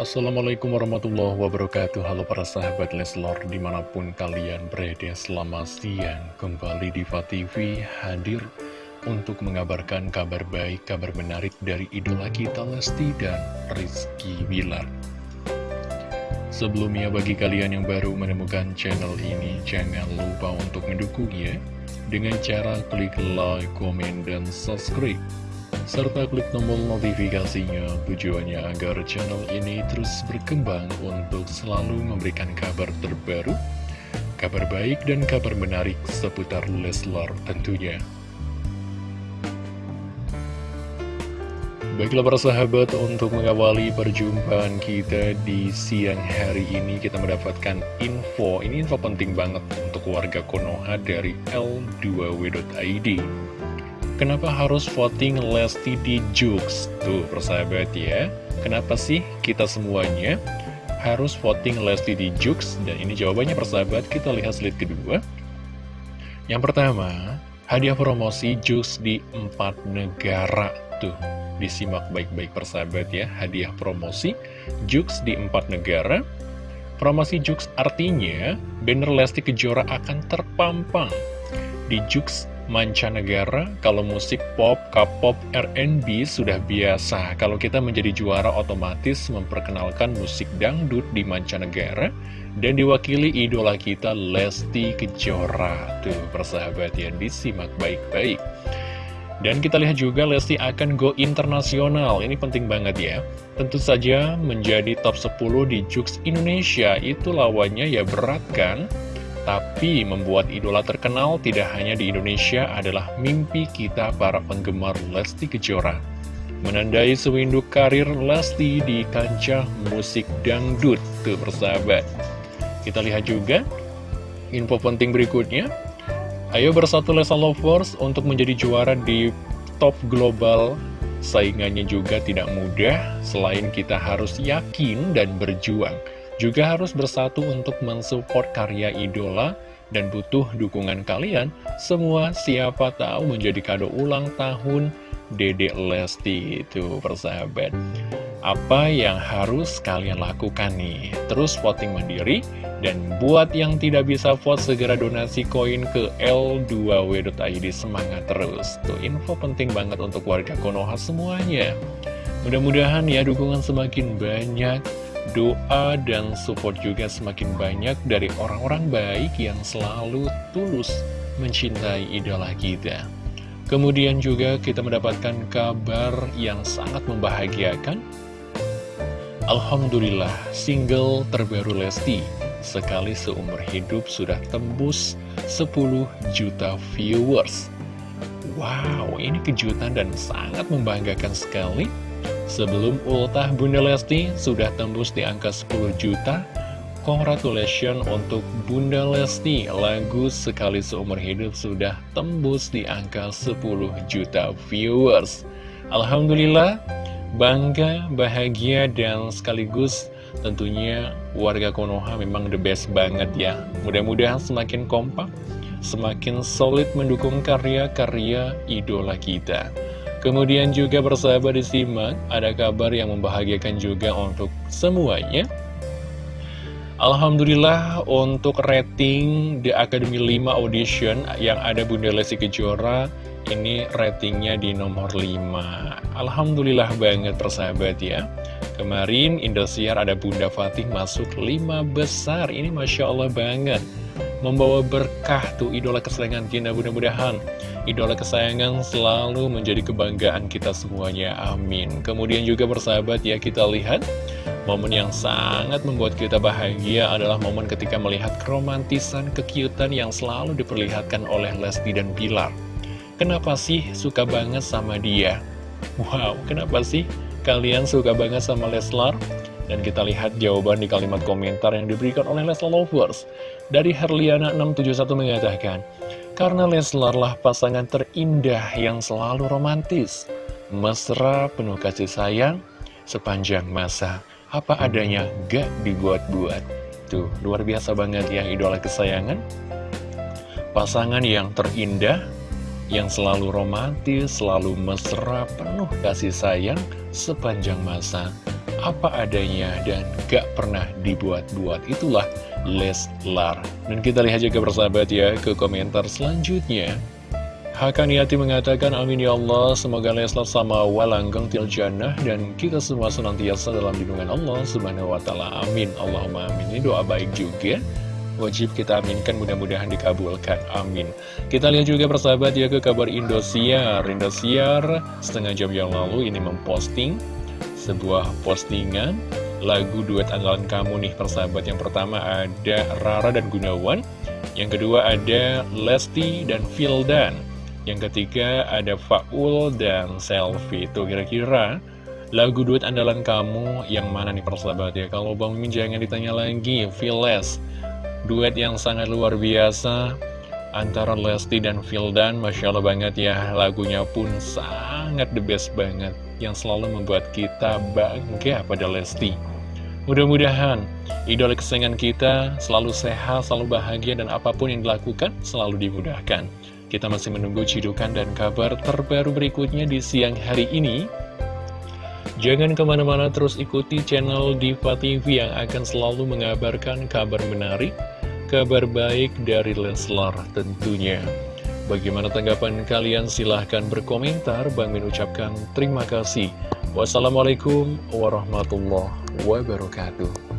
Assalamualaikum warahmatullahi wabarakatuh. Halo para sahabat Leslor di mana pun kalian berada selamat siang. Kembali di TV hadir untuk mengabarkan kabar baik, kabar menarik dari idola kita Lesti dan Rizky Bilar. Sebelumnya bagi kalian yang baru menemukan channel ini Jangan lupa untuk mendukungnya Dengan cara klik like, komen, dan subscribe serta klik tombol notifikasinya tujuannya agar channel ini terus berkembang untuk selalu memberikan kabar terbaru, kabar baik dan kabar menarik seputar Leslar tentunya. Baiklah para sahabat, untuk mengawali perjumpaan kita di siang hari ini kita mendapatkan info, ini info penting banget untuk warga Konoha dari L2W.id. Kenapa harus voting Lesti di Jux? Tuh, persahabat ya. Kenapa sih kita semuanya harus voting Lesti di Jux? Dan ini jawabannya persahabat, kita lihat slide kedua. Yang pertama, hadiah promosi Jux di empat negara. Tuh, disimak baik-baik persahabat ya. Hadiah promosi Jux di empat negara. Promosi Jux artinya, banner Lesti Kejora akan terpampang di Jux mancanegara, kalau musik pop, K-pop, R&B sudah biasa. Kalau kita menjadi juara otomatis memperkenalkan musik dangdut di mancanegara dan diwakili idola kita Lesti Kejora. Tuh, persahabat yang disimak baik-baik. Dan kita lihat juga Lesti akan go internasional, ini penting banget ya. Tentu saja menjadi top 10 di Jux Indonesia, itu lawannya ya berat kan? Tapi membuat idola terkenal tidak hanya di Indonesia adalah mimpi kita para penggemar Lesti Kejora. Menandai sewindu karir Lesti di kancah musik dangdut, tuh persahabat. Kita lihat juga info penting berikutnya. Ayo bersatu Lesa Lovers untuk menjadi juara di top global. Saingannya juga tidak mudah, selain kita harus yakin dan berjuang juga harus bersatu untuk mensupport karya idola dan butuh dukungan kalian. Semua siapa tahu menjadi kado ulang tahun Dede Lesti itu persahabat. Apa yang harus kalian lakukan nih? Terus voting mandiri dan buat yang tidak bisa vote segera donasi koin ke L2W.id semangat terus. Tuh info penting banget untuk warga Konoha semuanya. Mudah-mudahan ya dukungan semakin banyak doa dan support juga semakin banyak dari orang-orang baik yang selalu tulus mencintai idola kita. Kemudian juga kita mendapatkan kabar yang sangat membahagiakan. Alhamdulillah, single terbaru Lesti sekali seumur hidup sudah tembus 10 juta viewers. Wow, ini kejutan dan sangat membanggakan sekali. Sebelum ultah Bunda Lesti sudah tembus di angka 10 juta. Congratulations untuk Bunda Lesti. Lagu Sekali Seumur Hidup sudah tembus di angka 10 juta viewers. Alhamdulillah Bangga, bahagia, dan sekaligus tentunya warga Konoha memang the best banget ya. Mudah-mudahan semakin kompak Semakin solid mendukung karya-karya idola kita Kemudian juga bersahabat disimak, ada kabar yang membahagiakan juga untuk semuanya. Alhamdulillah untuk rating The Academy 5 Audition yang ada Bunda Lesti Kejora ini ratingnya di nomor 5 Alhamdulillah banget persahabat ya. Kemarin Indosiar ada Bunda Fatih masuk 5 besar Ini Masya Allah banget Membawa berkah tuh idola kesayangan kita mudah-mudahan Idola kesayangan selalu menjadi kebanggaan kita semuanya, amin Kemudian juga bersahabat ya kita lihat Momen yang sangat membuat kita bahagia adalah momen ketika melihat keromantisan, kekiutan yang selalu diperlihatkan oleh Lesti dan Pilar. Kenapa sih suka banget sama dia? Wow, kenapa sih kalian suka banget sama Leslar? Dan kita lihat jawaban di kalimat komentar yang diberikan oleh Leslar Lovers. Dari Herliana 671 mengatakan, karena Leslar lah pasangan terindah yang selalu romantis, mesra, penuh kasih sayang, sepanjang masa. Apa adanya, gak dibuat-buat. Tuh, luar biasa banget ya idola kesayangan. Pasangan yang terindah, yang selalu romantis, selalu mesra, penuh kasih sayang, sepanjang masa. Apa adanya dan gak pernah dibuat-buat. Itulah Leslar. Dan kita lihat juga bersahabat ya ke komentar selanjutnya. Hakaniati mengatakan amin ya Allah semoga Leslar sama walanggeng tiljannah dan kita semua senantiasa dalam lindungan Allah subhanahu wa ta'ala. Amin. Allahumma amin. Ini doa baik juga. Wajib kita aminkan mudah-mudahan dikabulkan. Amin. Kita lihat juga persahabat ya ke kabar Indosiar. Indosiar setengah jam yang lalu ini memposting sebuah postingan lagu duet andalan kamu nih persahabat. Yang pertama ada Rara dan Gunawan. Yang kedua ada Lesti dan Fildan. Yang ketiga ada Faul dan Selfie Itu kira-kira lagu duet andalan kamu yang mana nih persahabat ya? Kalau Bang Mimin jangan ditanya lagi Fearless Duet yang sangat luar biasa Antara Lesti dan Fildan Masya Allah banget ya. Lagunya pun sangat the best banget Yang selalu membuat kita bangga pada Lesti Mudah-mudahan idola kesayangan kita selalu sehat, selalu bahagia, dan apa pun yang dilakukan selalu dimudahkan. Kita masih menunggu cidukan dan kabar terbaru berikutnya di siang hari ini. Jangan ke mana-mana terus ikuti channel Diva TV yang akan selalu mengabarkan kabar menarik, kabar baik dari Leslar tentunya. Bagaimana tanggapan kalian? Silahkan berkomentar. Bang Min ucapkan terima kasih. Wassalamualaikum warahmatullahi wabarakatuh.